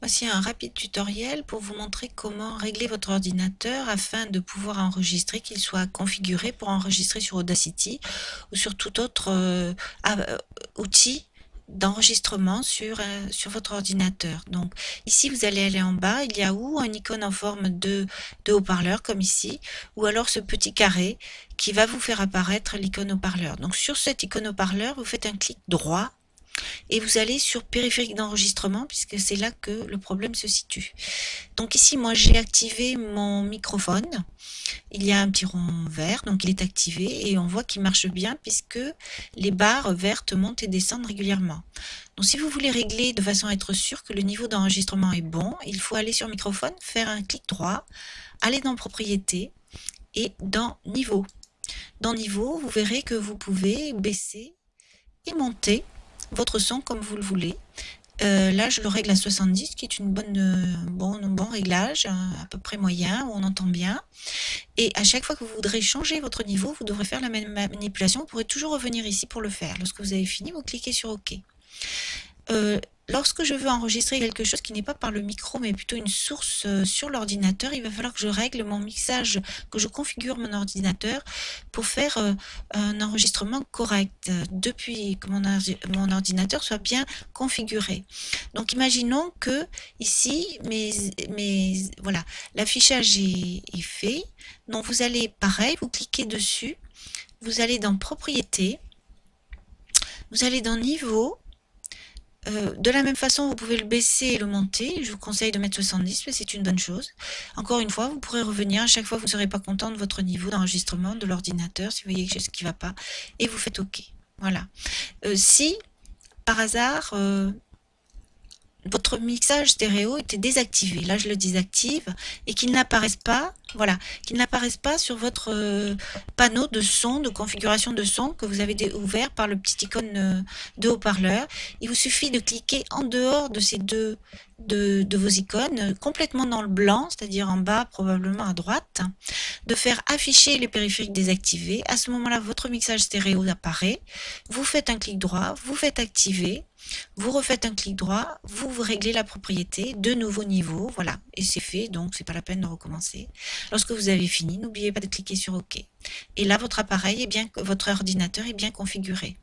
Voici un rapide tutoriel pour vous montrer comment régler votre ordinateur afin de pouvoir enregistrer, qu'il soit configuré pour enregistrer sur Audacity ou sur tout autre euh, euh, outil d'enregistrement sur, euh, sur votre ordinateur. Donc ici vous allez aller en bas, il y a ou un icône en forme de, de haut-parleur comme ici, ou alors ce petit carré qui va vous faire apparaître l'icône haut-parleur. Donc sur cette icône haut-parleur, vous faites un clic droit et vous allez sur périphérique d'enregistrement puisque c'est là que le problème se situe. Donc ici, moi, j'ai activé mon microphone. Il y a un petit rond vert, donc il est activé et on voit qu'il marche bien puisque les barres vertes montent et descendent régulièrement. Donc si vous voulez régler de façon à être sûr que le niveau d'enregistrement est bon, il faut aller sur microphone, faire un clic droit, aller dans propriétés et dans niveau. Dans niveau, vous verrez que vous pouvez baisser et monter votre son comme vous le voulez. Euh, là, je le règle à 70, qui est une bonne, euh, bon, bon réglage, à peu près moyen, où on entend bien. Et à chaque fois que vous voudrez changer votre niveau, vous devrez faire la même manipulation. Vous pourrez toujours revenir ici pour le faire. Lorsque vous avez fini, vous cliquez sur OK. Euh, lorsque je veux enregistrer quelque chose qui n'est pas par le micro, mais plutôt une source euh, sur l'ordinateur, il va falloir que je règle mon mixage, que je configure mon ordinateur pour faire euh, un enregistrement correct, depuis que mon, mon, ordinateur soit bien configuré. Donc imaginons que ici, mes, mes, voilà, l'affichage est, est fait. Donc vous allez, pareil, vous cliquez dessus, vous allez dans Propriétés, vous allez dans Niveau, euh, de la même façon, vous pouvez le baisser et le monter. Je vous conseille de mettre 70, mais c'est une bonne chose. Encore une fois, vous pourrez revenir à chaque fois vous ne serez pas content de votre niveau d'enregistrement de l'ordinateur, si vous voyez quelque chose qui ne va pas, et vous faites OK. Voilà. Euh, si, par hasard, euh, votre mixage stéréo était désactivé. Là, je le désactive et qu'il n'apparaisse pas, voilà, qu'il n'apparaisse pas sur votre euh, panneau de son, de configuration de son que vous avez ouvert par le petit icône euh, de haut-parleur. Il vous suffit de cliquer en dehors de ces deux de, de vos icônes, complètement dans le blanc, c'est-à-dire en bas, probablement à droite, de faire afficher les périphériques désactivés. À ce moment-là, votre mixage stéréo apparaît. Vous faites un clic droit, vous faites activer vous refaites un clic droit, vous, vous réglez la propriété, de nouveaux niveaux, voilà, et c'est fait, donc c'est pas la peine de recommencer. Lorsque vous avez fini, n'oubliez pas de cliquer sur OK. Et là, votre appareil est bien, votre ordinateur est bien configuré.